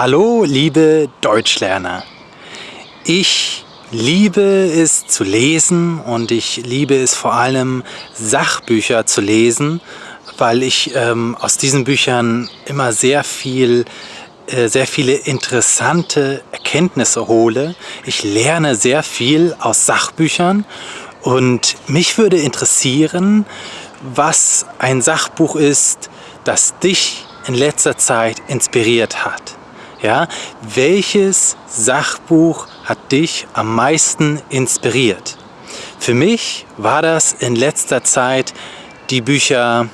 Hallo liebe Deutschlerner. Ich liebe es zu lesen und ich liebe es vor allem Sachbücher zu lesen, weil ich ähm, aus diesen Büchern immer sehr viel äh, sehr viele interessante Erkenntnisse hole. Ich lerne sehr viel aus Sachbüchern und mich würde interessieren, was ein Sachbuch ist, das dich in letzter Zeit inspiriert hat. Ja, welches Sachbuch hat dich am meisten inspiriert? Für mich war das in letzter Zeit die Bücher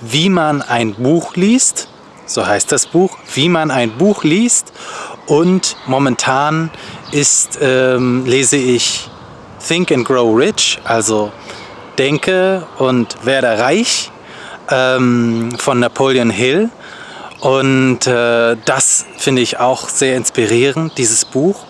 Wie man ein Buch liest, so heißt das Buch, Wie man ein Buch liest und momentan ist, ähm, lese ich Think and Grow Rich, also Denke und werde reich ähm, von Napoleon Hill. Und äh, das finde ich auch sehr inspirierend, dieses Buch.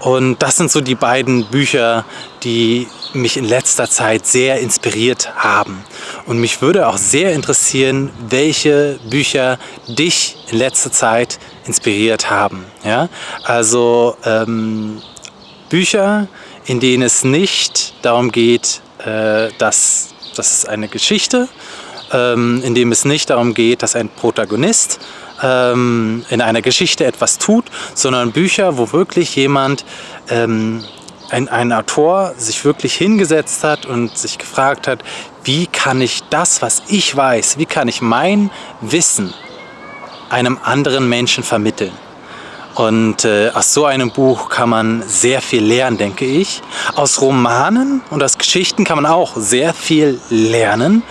Und das sind so die beiden Bücher, die mich in letzter Zeit sehr inspiriert haben. Und mich würde auch sehr interessieren, welche Bücher dich in letzter Zeit inspiriert haben. Ja? Also ähm, Bücher, in denen es nicht darum geht, äh, dass das eine Geschichte ähm, in dem es nicht darum geht, dass ein Protagonist ähm, in einer Geschichte etwas tut, sondern Bücher, wo wirklich jemand, ähm, ein, ein Autor sich wirklich hingesetzt hat und sich gefragt hat, wie kann ich das, was ich weiß, wie kann ich mein Wissen einem anderen Menschen vermitteln. Und äh, aus so einem Buch kann man sehr viel lernen, denke ich. Aus Romanen und aus Geschichten kann man auch sehr viel lernen.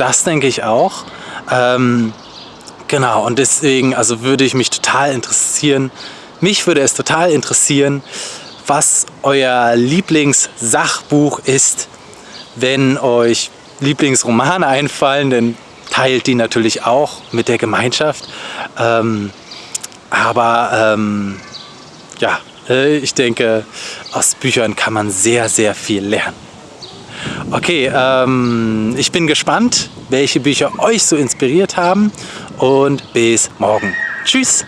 Das denke ich auch. Ähm, genau, und deswegen also würde ich mich total interessieren, mich würde es total interessieren, was euer Lieblingssachbuch ist. Wenn euch Lieblingsromane einfallen, dann teilt die natürlich auch mit der Gemeinschaft. Ähm, aber ähm, ja, äh, ich denke, aus Büchern kann man sehr, sehr viel lernen. Okay, ähm, ich bin gespannt, welche Bücher euch so inspiriert haben und bis morgen. Tschüss!